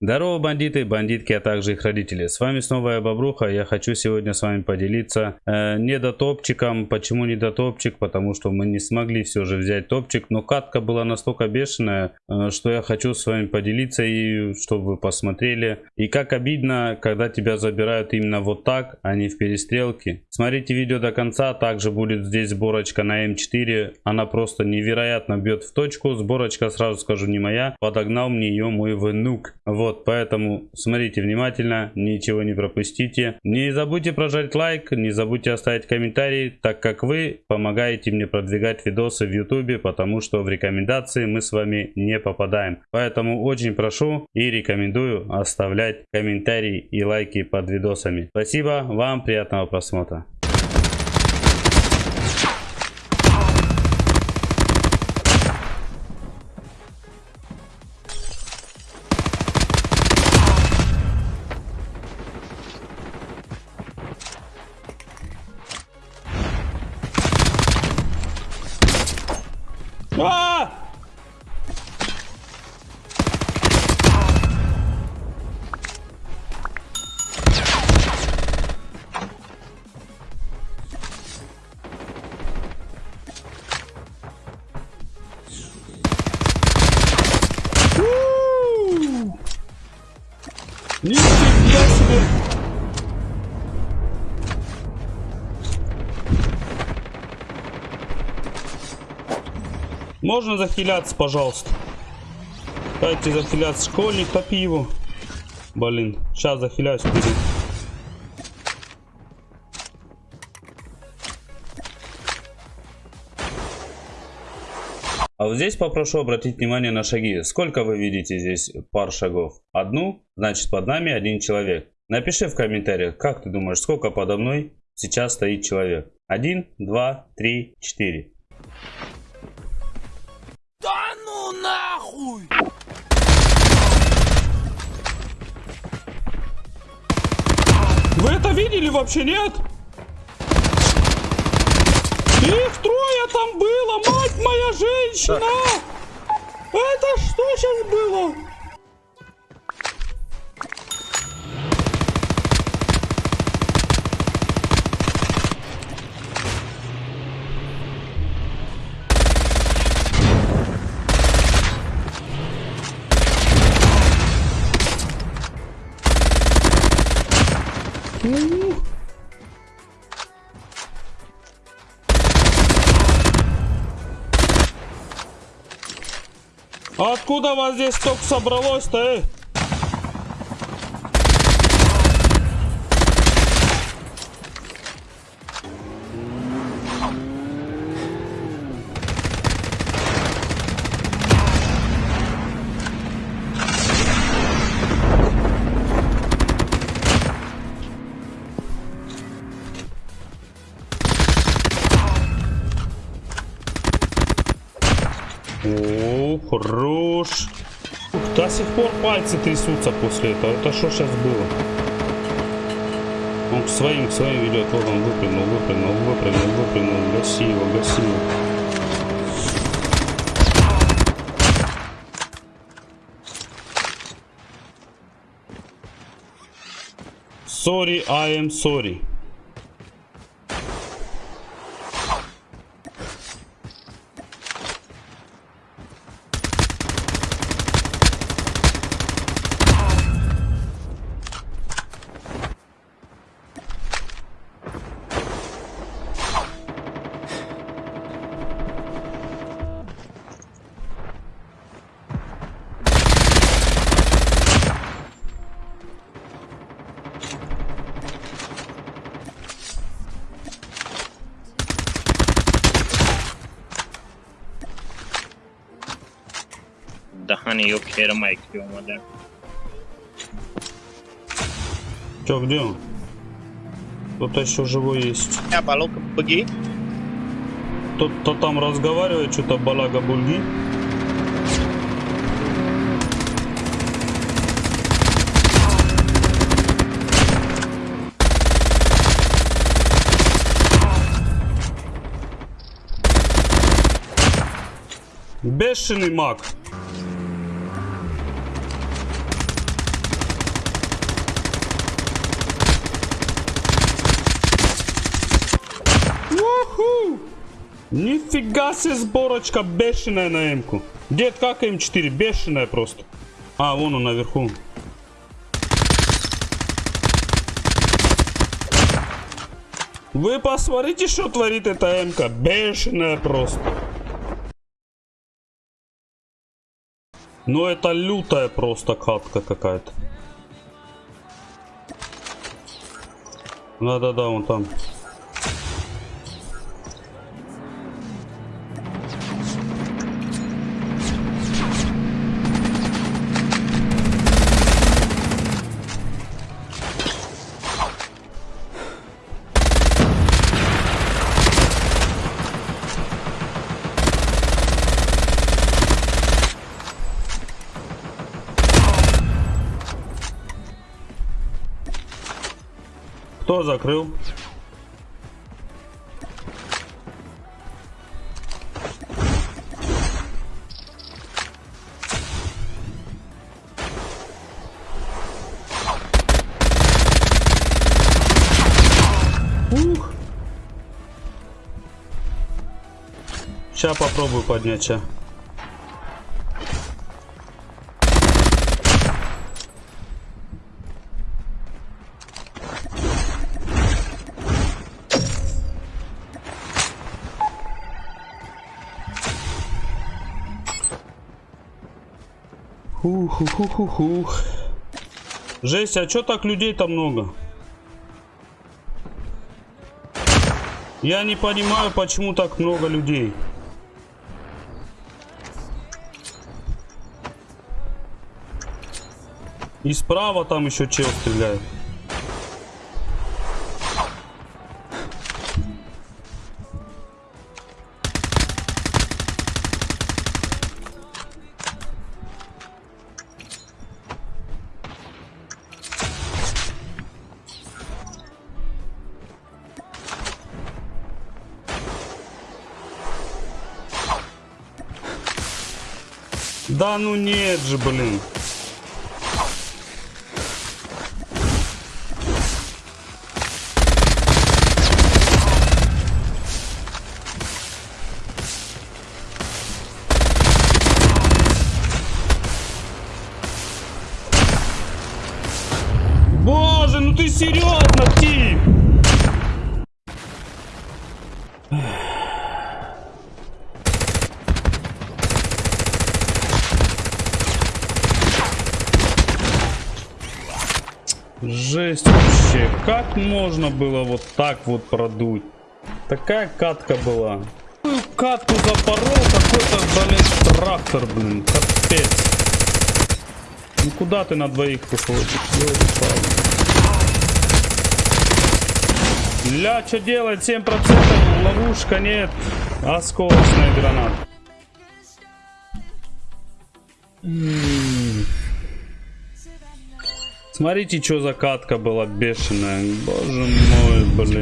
Здорово, бандиты, бандитки, а также их родители. С вами снова я, Бобруха. Я хочу сегодня с вами поделиться э, недотопчиком. Почему недотопчик? Потому что мы не смогли все же взять топчик. Но катка была настолько бешеная, э, что я хочу с вами поделиться и чтобы вы посмотрели. И как обидно, когда тебя забирают именно вот так, а не в перестрелке. Смотрите видео до конца. Также будет здесь сборочка на М4. Она просто невероятно бьет в точку. Сборочка, сразу скажу, не моя. Подогнал мне ее мой внук. Вот. Вот, поэтому смотрите внимательно, ничего не пропустите. Не забудьте прожать лайк, не забудьте оставить комментарий, так как вы помогаете мне продвигать видосы в YouTube, потому что в рекомендации мы с вами не попадаем. Поэтому очень прошу и рекомендую оставлять комментарии и лайки под видосами. Спасибо, вам приятного просмотра. А! Можно захиляться, пожалуйста? Дайте захиляться. Школьник, топи его. Блин, сейчас захиляюсь. Вперед. А вот здесь попрошу обратить внимание на шаги. Сколько вы видите здесь пар шагов? Одну? Значит под нами один человек. Напиши в комментариях, как ты думаешь, сколько подо мной сейчас стоит человек? Один, два, три, четыре. Нахуй! Вы это видели вообще, нет? Их трое там было, мать моя женщина! Это что сейчас было? Откуда вас здесь столько собралось-то, э? Сих пор пальцы трясутся после этого. Это что сейчас было? Он к своим, к своим ведет. Вот он выпрыгнул, выпрыгнул, выпрыгнул, выпрыгнул. Гаси его, гаси его. Sorry, I am sorry. Honey yok yerime ekliyorum hadi. Че, где он? Кто-то еще живой есть. Я балок быги. Кто-то там разговаривает, что-то балага бульги. Бешеный маг. Нифига себе сборочка бешеная на М-ку. Дед, как М4? Бешеная просто. А, вон он наверху. Вы посмотрите, что творит эта М-ка. Бешеная просто. Ну это лютая просто катка какая-то. Да-да-да, вон там. Закрыл? Ух. Сейчас попробую поднять, ща. Хух-хух-хух-хух. Жесть, а чё так людей-то много? Я не понимаю, почему так много людей. И справа там еще чел стреляет. Да ну нет же, блин. Боже, ну ты серьезно, Тим? Жесть вообще. Как можно было вот так вот продуть? Такая катка была. Такую Катку запорол какой-то, блин, трактор, блин. Капец. Ну куда ты на двоих выходишь? Ля, что делать? 7% ловушка нет. Осколочная граната. Смотрите, что за катка была бешеная. Боже мой, блин.